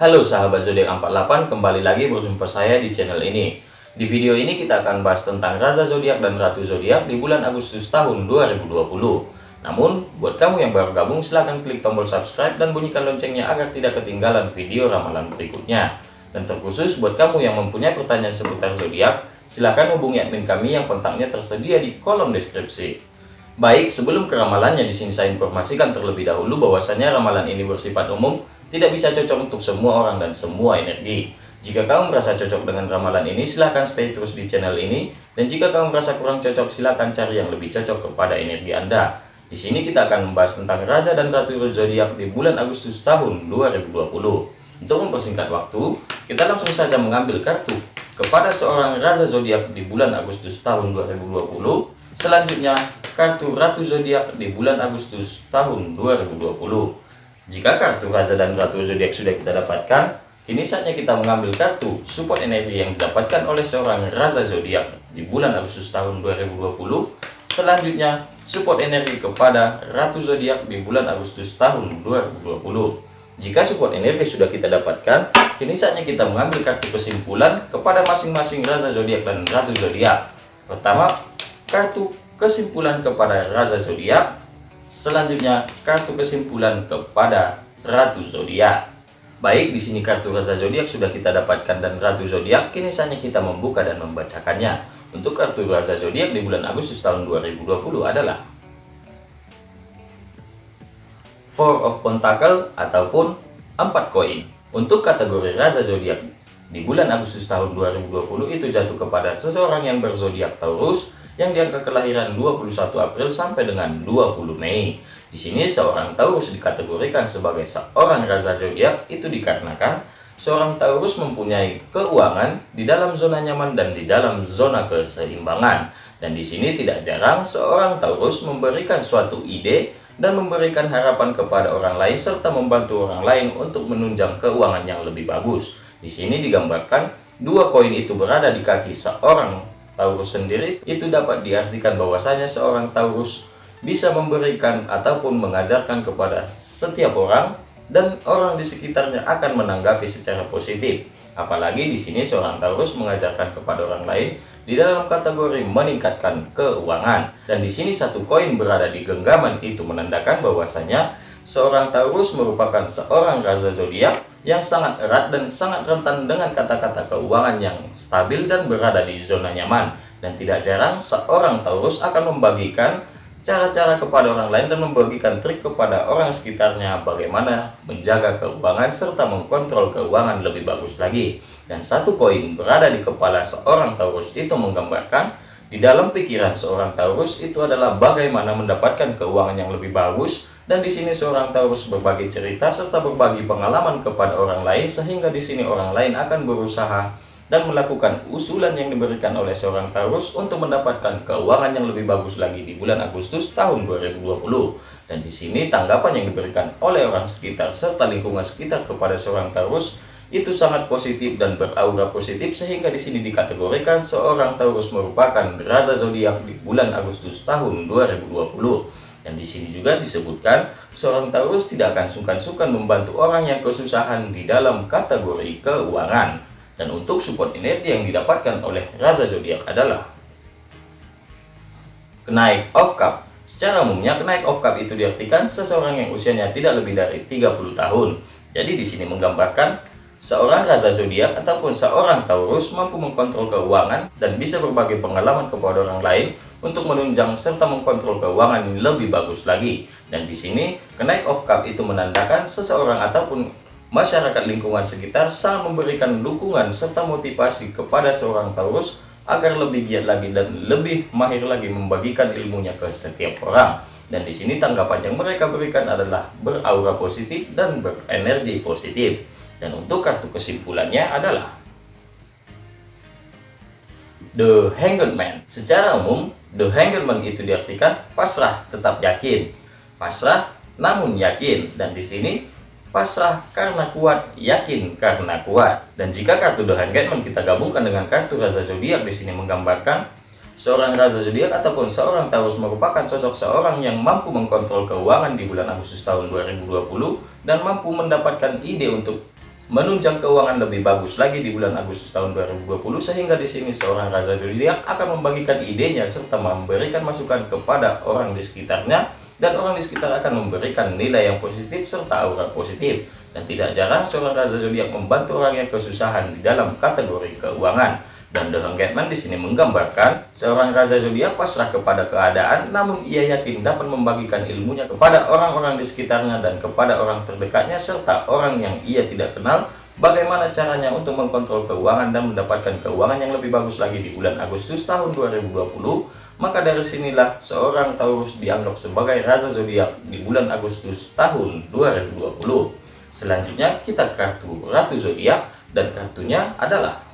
Halo sahabat zodiak 48, kembali lagi berjumpa saya di channel ini. Di video ini kita akan bahas tentang Raja Zodiak dan Ratu Zodiak di bulan Agustus tahun 2020. Namun, buat kamu yang baru gabung, silahkan klik tombol subscribe dan bunyikan loncengnya agar tidak ketinggalan video ramalan berikutnya. Dan terkhusus buat kamu yang mempunyai pertanyaan seputar zodiak, silahkan hubungi admin kami yang kontaknya tersedia di kolom deskripsi. Baik, sebelum ke ramalannya di saya informasikan terlebih dahulu bahwasanya ramalan ini bersifat umum tidak bisa cocok untuk semua orang dan semua energi. Jika kamu merasa cocok dengan ramalan ini, silahkan stay terus di channel ini. Dan jika kamu merasa kurang cocok, silahkan cari yang lebih cocok kepada energi Anda. Di sini kita akan membahas tentang Raja dan Ratu Zodiak di bulan Agustus tahun 2020. Untuk mempersingkat waktu, kita langsung saja mengambil kartu kepada seorang Raja Zodiak di bulan Agustus tahun 2020. Selanjutnya, kartu Ratu Zodiak di bulan Agustus tahun 2020. Jika kartu Raja dan Ratu Zodiak sudah kita dapatkan, kini saatnya kita mengambil kartu support energi yang didapatkan oleh seorang Raja Zodiak di bulan Agustus tahun 2020. Selanjutnya, support energi kepada Ratu Zodiak di bulan Agustus tahun 2020. Jika support energi sudah kita dapatkan, kini saatnya kita mengambil kartu kesimpulan kepada masing-masing Raja Zodiak dan Ratu Zodiak. Pertama, kartu kesimpulan kepada Raja Zodiak Selanjutnya, kartu kesimpulan kepada Ratu Zodiak. Baik, di sini kartu Raja Zodiak sudah kita dapatkan dan Ratu Zodiak, kini saatnya kita membuka dan membacakannya. Untuk kartu Raja Zodiak di bulan Agustus tahun 2020 adalah Four of Pentacle ataupun 4 koin. Untuk kategori Raja Zodiak di bulan Agustus tahun 2020 itu jatuh kepada seseorang yang berzodiak Taurus, yang diangka kelahiran 21 April sampai dengan 20 Mei. Di sini seorang Taurus dikategorikan sebagai seorang raja zodiak itu dikarenakan seorang Taurus mempunyai keuangan di dalam zona nyaman dan di dalam zona keseimbangan. Dan di sini tidak jarang seorang Taurus memberikan suatu ide dan memberikan harapan kepada orang lain serta membantu orang lain untuk menunjang keuangan yang lebih bagus. Di sini digambarkan dua koin itu berada di kaki seorang Taurus sendiri itu dapat diartikan bahwasanya seorang Taurus bisa memberikan ataupun mengajarkan kepada setiap orang dan orang di sekitarnya akan menanggapi secara positif. Apalagi di sini seorang Taurus mengajarkan kepada orang lain di dalam kategori meningkatkan keuangan. Dan di sini satu koin berada di genggaman itu menandakan bahwasanya seorang Taurus merupakan seorang raja zodiak yang sangat erat dan sangat rentan dengan kata-kata keuangan yang stabil dan berada di zona nyaman. Dan tidak jarang seorang Taurus akan membagikan cara-cara kepada orang lain dan membagikan trik kepada orang sekitarnya bagaimana menjaga keuangan serta mengkontrol keuangan lebih bagus lagi. Dan satu poin berada di kepala seorang Taurus itu menggambarkan di dalam pikiran seorang Taurus itu adalah bagaimana mendapatkan keuangan yang lebih bagus dan di sini seorang Taurus berbagi cerita serta berbagi pengalaman kepada orang lain sehingga di sini orang lain akan berusaha dan melakukan usulan yang diberikan oleh seorang Taurus untuk mendapatkan keuangan yang lebih bagus lagi di bulan Agustus tahun 2020. Dan di sini tanggapan yang diberikan oleh orang sekitar serta lingkungan sekitar kepada seorang Taurus itu sangat positif dan beraura positif sehingga di sini dikategorikan seorang Taurus merupakan raja zodiak di bulan Agustus tahun 2020. Dan di sini juga disebutkan, seorang Taurus tidak akan sungkan-sungkan membantu orang yang kesusahan di dalam kategori keuangan. Dan untuk support energi yang didapatkan oleh Raja Zodiak adalah kenaik of cup. Secara umumnya, kenaik of cup itu diartikan seseorang yang usianya tidak lebih dari 30 tahun. Jadi di sini menggambarkan Seorang raja zodiak ataupun seorang Taurus mampu mengkontrol keuangan dan bisa berbagi pengalaman kepada orang lain untuk menunjang serta mengkontrol keuangan yang lebih bagus lagi. Dan di sini, kenaik of cup itu menandakan seseorang ataupun masyarakat lingkungan sekitar sangat memberikan dukungan serta motivasi kepada seorang Taurus agar lebih giat lagi dan lebih mahir lagi membagikan ilmunya ke setiap orang. Dan di sini tanggapan yang mereka berikan adalah beraura positif dan berenergi positif. Dan untuk kartu kesimpulannya adalah The Hanged Man. Secara umum, The Hanged Man itu diartikan pasrah, tetap yakin. Pasrah, namun yakin. Dan di sini, pasrah karena kuat, yakin karena kuat. Dan jika kartu The Hanged Man kita gabungkan dengan kartu Raja Zodiak di sini menggambarkan seorang Raja Zodiak ataupun seorang Taurus merupakan sosok seorang yang mampu mengkontrol keuangan di bulan Agustus tahun 2020 dan mampu mendapatkan ide untuk menunjang keuangan lebih bagus lagi di bulan Agustus tahun 2020 sehingga di sini seorang raja zodiak akan membagikan idenya serta memberikan masukan kepada orang di sekitarnya dan orang di sekitar akan memberikan nilai yang positif serta aura positif. Dan tidak jarang seorang raja zodiak membantu orang yang kesusahan di dalam kategori keuangan dan The Hangman di sini menggambarkan seorang raja zodiak pasrah kepada keadaan, namun ia yakin dapat membagikan ilmunya kepada orang-orang di sekitarnya dan kepada orang terdekatnya serta orang yang ia tidak kenal. Bagaimana caranya untuk mengkontrol keuangan dan mendapatkan keuangan yang lebih bagus lagi di bulan Agustus tahun 2020 maka dari sinilah seorang Taurus dianggap sebagai raja zodiak di bulan Agustus tahun 2020 selanjutnya kita kartu ratu zodiak dan kartunya adalah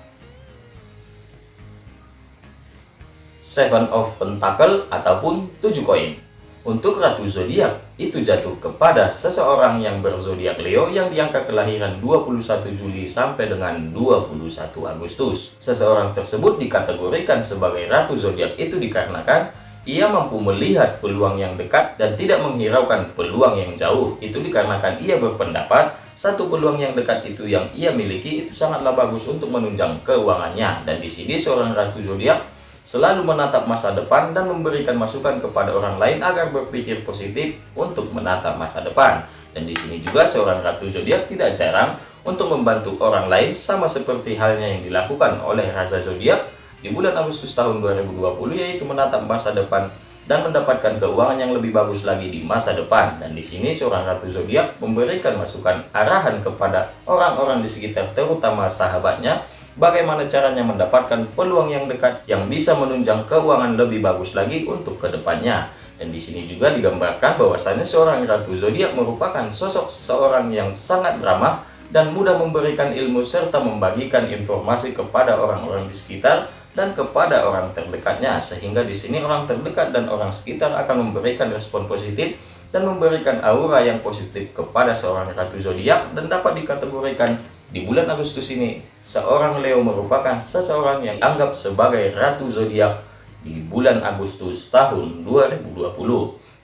Seven of Pentacle ataupun tujuh koin. Untuk Ratu Zodiak itu jatuh kepada seseorang yang berzodiak Leo yang diangka kelahiran 21 Juli sampai dengan 21 Agustus. Seseorang tersebut dikategorikan sebagai Ratu Zodiak itu dikarenakan ia mampu melihat peluang yang dekat dan tidak menghiraukan peluang yang jauh. Itu dikarenakan ia berpendapat satu peluang yang dekat itu yang ia miliki itu sangatlah bagus untuk menunjang keuangannya. Dan di sini seorang Ratu Zodiak selalu menatap masa depan dan memberikan masukan kepada orang lain agar berpikir positif untuk menatap masa depan. Dan di sini juga seorang ratu zodiak tidak jarang untuk membantu orang lain sama seperti halnya yang dilakukan oleh raja zodiak di bulan Agustus tahun 2020 yaitu menatap masa depan dan mendapatkan keuangan yang lebih bagus lagi di masa depan. Dan di sini seorang ratu zodiak memberikan masukan arahan kepada orang-orang di sekitar terutama sahabatnya bagaimana caranya mendapatkan peluang yang dekat yang bisa menunjang keuangan lebih bagus lagi untuk ke depannya. Dan di sini juga digambarkan bahwasanya seorang ratu zodiak merupakan sosok seseorang yang sangat ramah dan mudah memberikan ilmu serta membagikan informasi kepada orang-orang di sekitar dan kepada orang terdekatnya sehingga di sini orang terdekat dan orang sekitar akan memberikan respon positif dan memberikan aura yang positif kepada seorang ratu zodiak dan dapat dikategorikan di bulan Agustus ini, seorang Leo merupakan seseorang yang dianggap sebagai ratu zodiak di bulan Agustus tahun 2020.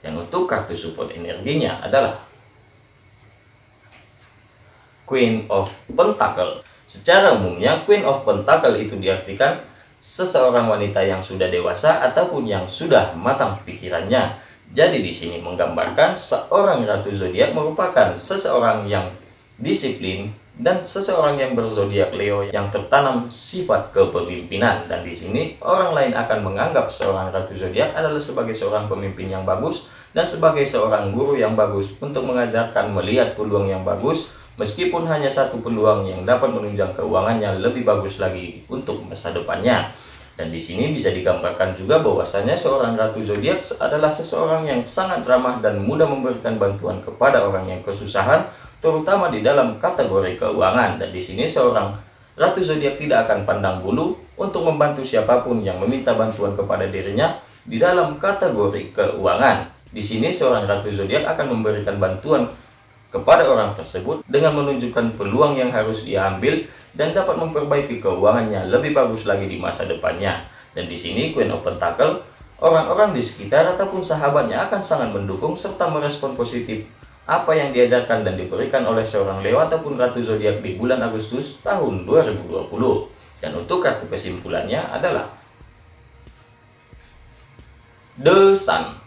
Yang untuk kartu support energinya adalah Queen of Pentacle. Secara umumnya, Queen of Pentacle itu diartikan seseorang wanita yang sudah dewasa ataupun yang sudah matang pikirannya. Jadi di sini menggambarkan seorang ratu zodiak merupakan seseorang yang disiplin, dan seseorang yang berzodiak Leo yang tertanam sifat kepemimpinan. Dan di sini orang lain akan menganggap seorang ratu zodiak adalah sebagai seorang pemimpin yang bagus dan sebagai seorang guru yang bagus untuk mengajarkan melihat peluang yang bagus meskipun hanya satu peluang yang dapat menunjang keuangannya lebih bagus lagi untuk masa depannya. Dan di sini bisa digambarkan juga bahwasanya seorang ratu zodiak adalah seseorang yang sangat ramah dan mudah memberikan bantuan kepada orang yang kesusahan terutama di dalam kategori keuangan. Dan di sini seorang ratu zodiak tidak akan pandang bulu untuk membantu siapa pun yang meminta bantuan kepada dirinya di dalam kategori keuangan. Di sini seorang ratu zodiak akan memberikan bantuan kepada orang tersebut dengan menunjukkan peluang yang harus ia ambil dan dapat memperbaiki keuangannya lebih bagus lagi di masa depannya. Dan di sini Queen of Pentacle, orang-orang di sekitar ataupun sahabatnya akan sangat mendukung serta merespon positif apa yang diajarkan dan diberikan oleh seorang Leo ataupun Ratu Zodiak di bulan Agustus tahun 2020. Dan untuk kartu kesimpulannya adalah The Sun.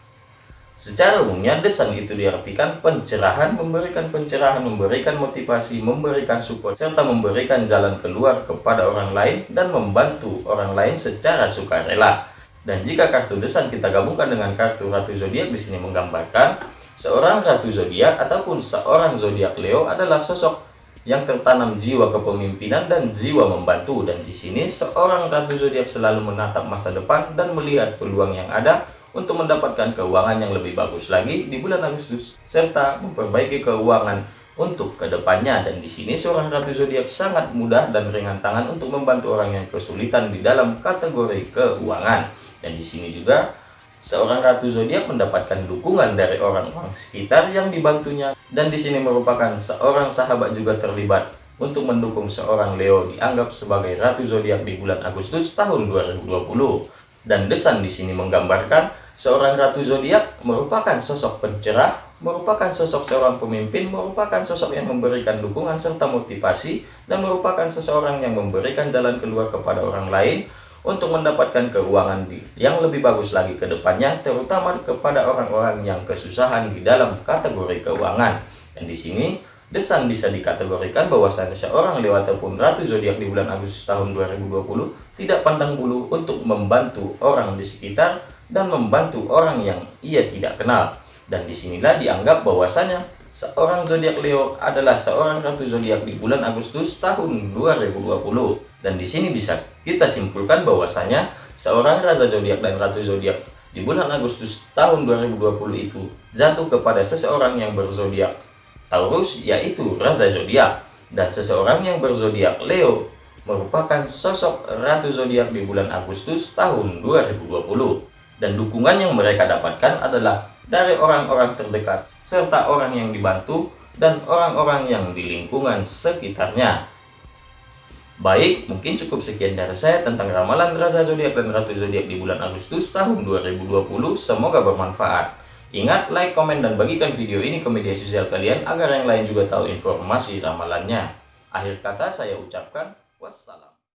Secara umumnya, The Sun itu diartikan pencerahan, memberikan pencerahan, memberikan motivasi, memberikan support, serta memberikan jalan keluar kepada orang lain dan membantu orang lain secara sukarela. Dan jika kartu The Sun kita gabungkan dengan kartu Ratu Zodiak di sini menggambarkan Seorang ratu zodiak ataupun seorang zodiak Leo adalah sosok yang tertanam jiwa kepemimpinan dan jiwa membantu. Dan di sini seorang ratu zodiak selalu menatap masa depan dan melihat peluang yang ada untuk mendapatkan keuangan yang lebih bagus lagi di bulan Agustus serta memperbaiki keuangan untuk ke depannya. Dan di sini seorang ratu zodiak sangat mudah dan ringan tangan untuk membantu orang yang kesulitan di dalam kategori keuangan. Dan di sini juga Seorang ratu zodiak mendapatkan dukungan dari orang-orang sekitar yang dibantunya dan di sini merupakan seorang sahabat juga terlibat untuk mendukung seorang Leo dianggap sebagai ratu zodiak di bulan Agustus tahun 2020. Dan desan di sini menggambarkan seorang ratu zodiak merupakan sosok pencerah, merupakan sosok seorang pemimpin, merupakan sosok yang memberikan dukungan serta motivasi, dan merupakan seseorang yang memberikan jalan keluar kepada orang lain untuk mendapatkan keuangan yang lebih bagus lagi ke depannya, terutama kepada orang-orang yang kesusahan di dalam kategori keuangan. Dan di sini, Desan bisa dikategorikan bahwasanya seorang Leo ataupun Ratu Zodiak di bulan Agustus tahun 2020 tidak pandang bulu untuk membantu orang di sekitar dan membantu orang yang ia tidak kenal. Dan di sinilah dianggap bahwasanya seorang zodiak Leo adalah seorang ratu zodiak di bulan Agustus tahun 2020. Dan di sini bisa kita simpulkan bahwasanya seorang raja zodiak dan ratu zodiak di bulan Agustus tahun 2020 itu jatuh kepada seseorang yang berzodiak Taurus yaitu raja zodiak dan seseorang yang berzodiak Leo merupakan sosok ratu zodiak di bulan Agustus tahun 2020 dan dukungan yang mereka dapatkan adalah dari orang-orang terdekat, serta orang yang dibantu, dan orang-orang yang di lingkungan sekitarnya. Baik, mungkin cukup sekian dari saya tentang ramalan Raja Zodiak dan Ratu Zodiak di bulan Agustus tahun 2020. Semoga bermanfaat. Ingat, like, komen, dan bagikan video ini ke media sosial kalian agar yang lain juga tahu informasi ramalannya. Akhir kata saya ucapkan wassalam.